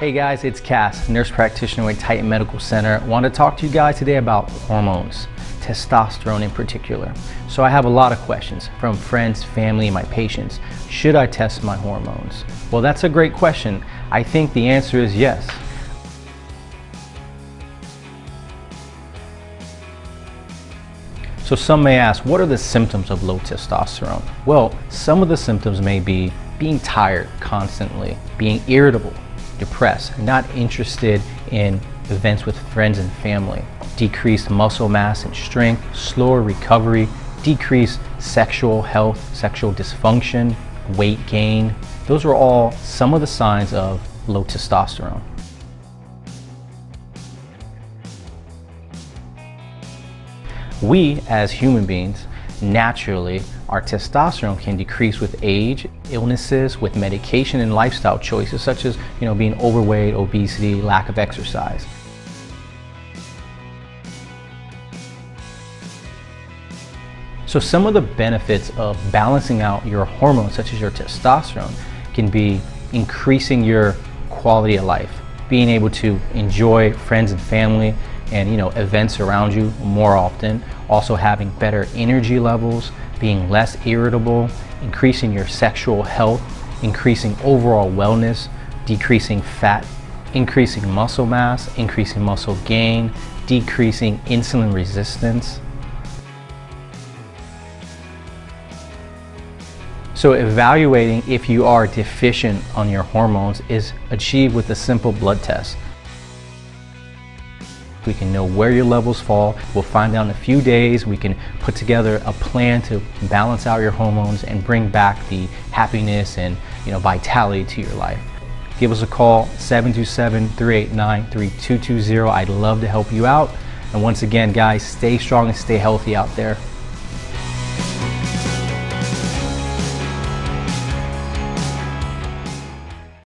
Hey guys, it's Cass, nurse practitioner at Titan Medical Center. Want to talk to you guys today about hormones, testosterone in particular. So I have a lot of questions from friends, family, and my patients. Should I test my hormones? Well, that's a great question. I think the answer is yes. So some may ask, what are the symptoms of low testosterone? Well, some of the symptoms may be being tired constantly, being irritable, depressed, not interested in events with friends and family, decreased muscle mass and strength, slower recovery, decreased sexual health, sexual dysfunction, weight gain. Those are all some of the signs of low testosterone. We, as human beings, naturally, our testosterone can decrease with age, illnesses, with medication and lifestyle choices such as you know, being overweight, obesity, lack of exercise. So some of the benefits of balancing out your hormones such as your testosterone can be increasing your quality of life, being able to enjoy friends and family, and you know events around you more often also having better energy levels being less irritable increasing your sexual health increasing overall wellness decreasing fat increasing muscle mass increasing muscle gain decreasing insulin resistance So evaluating if you are deficient on your hormones is achieved with a simple blood test. We can know where your levels fall. We'll find out in a few days. We can put together a plan to balance out your hormones and bring back the happiness and you know vitality to your life. Give us a call, 727-389-3220. I'd love to help you out. And once again, guys, stay strong and stay healthy out there.